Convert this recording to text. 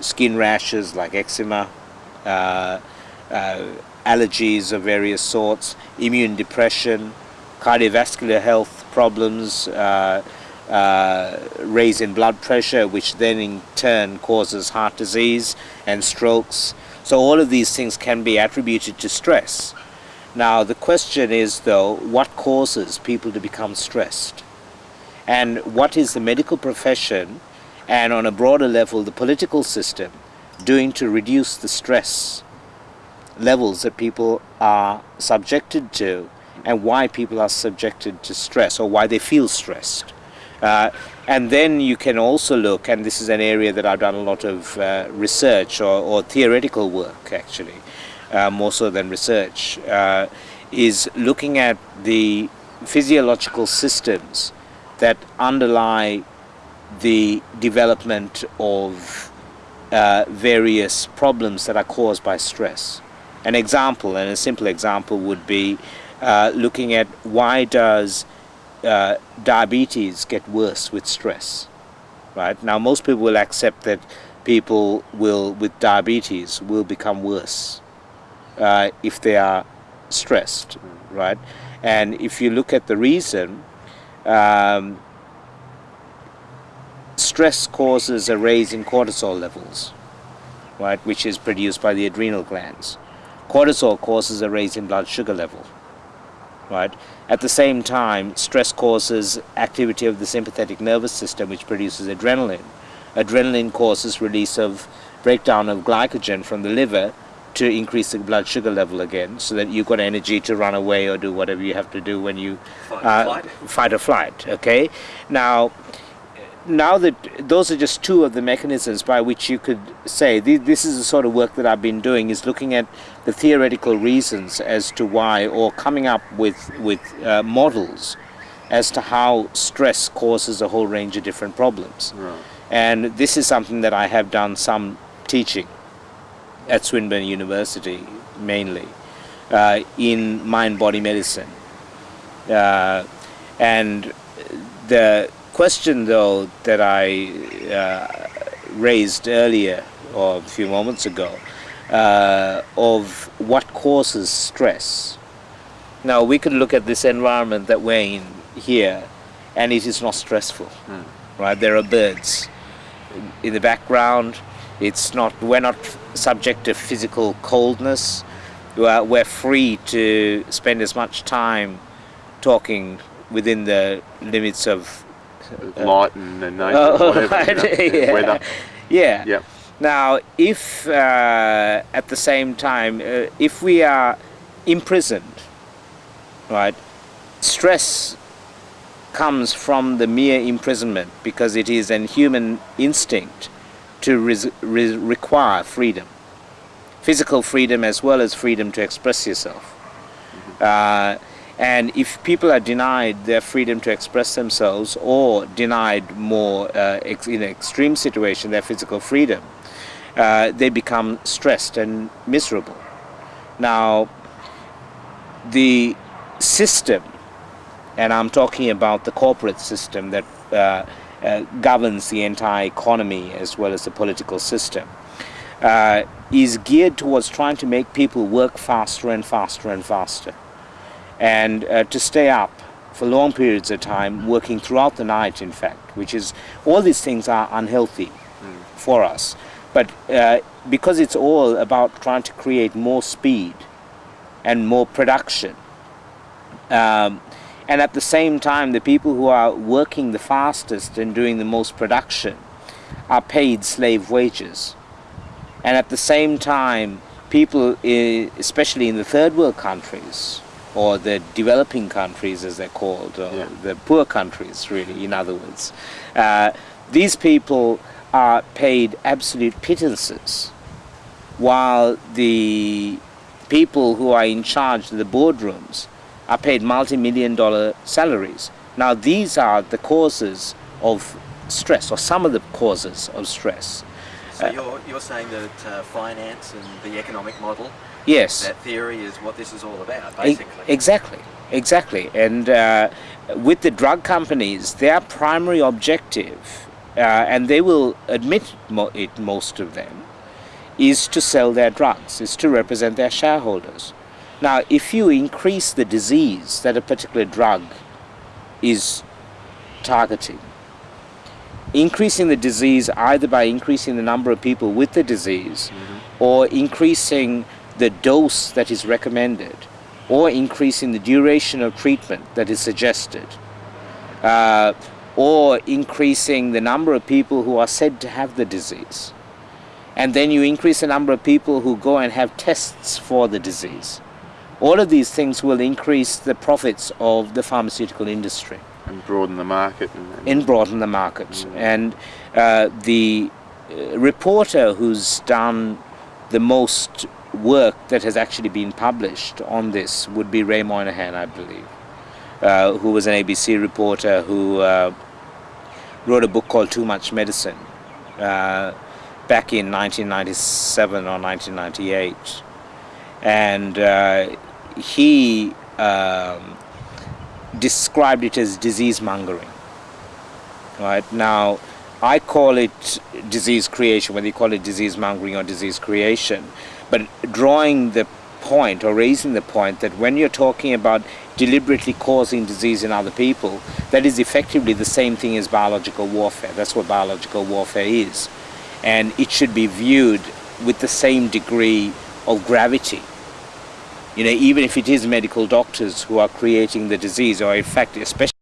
skin rashes like eczema, uh, uh, allergies of various sorts, immune depression, cardiovascular health problems, uh, uh, blood pressure, which then in turn causes heart disease and strokes. So all of these things can be attributed to stress. Now the question is though, what causes people to become stressed? And what is the medical profession and on a broader level the political system doing to reduce the stress levels that people are subjected to and why people are subjected to stress or why they feel stressed. Uh, and then you can also look, and this is an area that I've done a lot of uh, research or, or, theoretical work actually, uh, more so than research, uh, is looking at the physiological systems that underlie the development of uh, various problems that are caused by stress. An example, and a simple example would be uh, looking at why does uh, diabetes get worse with stress, right? Now most people will accept that people will, with diabetes, will become worse uh, if they are stressed, right? And if you look at the reason, um, stress causes a raise in cortisol levels, right, which is produced by the adrenal glands. Cortisol causes a raise in blood sugar level, right? At the same time, stress causes activity of the sympathetic nervous system, which produces adrenaline. Adrenaline causes release of breakdown of glycogen from the liver to increase the blood sugar level again so that you've got energy to run away or do whatever you have to do when you fight, uh, fight or flight okay now now that those are just two of the mechanisms by which you could say this is the sort of work that I've been doing is looking at the theoretical reasons as to why or coming up with with uh, models as to how stress causes a whole range of different problems right. and this is something that I have done some teaching at Swinburne University mainly uh, in mind body medicine uh, and the question though that I uh, raised earlier or a few moments ago uh, of what causes stress. Now we could look at this environment that we're in here and it is not stressful, mm. right? There are birds in the background. It's not, we're not subject to physical coldness. We're, we're free to spend as much time talking within the limits of light and the nature, oh, whatever, you know, yeah. weather. Yeah. Now, if uh, at the same time, uh, if we are imprisoned, right, stress comes from the mere imprisonment because it is an human instinct to re require freedom, physical freedom as well as freedom to express yourself. Mm -hmm. uh, and if people are denied their freedom to express themselves or denied more uh, ex in an extreme situation their physical freedom, uh, they become stressed and miserable. Now, the system, and I'm talking about the corporate system that uh, uh governs the entire economy as well as the political system, uh, is geared towards trying to make people work faster and faster and faster and uh, to stay up for long periods of time, working throughout the night, in fact, which is, all these things are unhealthy mm. for us. But uh, because it's all about trying to create more speed and more production, um, and at the same time, the people who are working the fastest and doing the most production are paid slave wages. And at the same time, people, especially in the third world countries, or the developing countries as they're called, or yeah. the poor countries really, in other words. Uh, these people are paid absolute pittances, while the people who are in charge of the boardrooms are paid multi-million dollar salaries. Now these are the causes of stress, or some of the causes of stress. So uh, you're, you're saying that uh, finance and the economic model Yes. That theory is what this is all about, basically. E exactly, exactly. And uh, with the drug companies, their primary objective uh, and they will admit mo- it, most of them, is to sell their drugs, is to represent their shareholders. Now, if you increase the disease that a particular drug is targeting, increasing the disease either by increasing the number of people with the disease or increasing the dose that is recommended or increasing the duration of treatment that is suggested uh, or increasing the number of people who are said to have the disease. And then you increase the number of people who go and have tests for the disease. All of these things will increase the profits of the pharmaceutical industry and broaden the market. And, and and broaden the market. And uh, the uh, reporter who's done the most work that has actually been published on this would be Ray Moynihan, I believe, uh, who was an ABC reporter who uh, wrote a book called Too Much Medicine uh, back in 1997 or 1998. And uh, he um, described it as disease mongering. Right now, I call it disease creation, whether you call it disease mongering or disease creation, but drawing the point or raising the point that when you're talking about deliberately causing disease in other people, that is effectively the same thing as biological warfare. That's what biological warfare is. And it should be viewed with the same degree of gravity you know, even if it is medical doctors who are creating the disease, or in fact, especially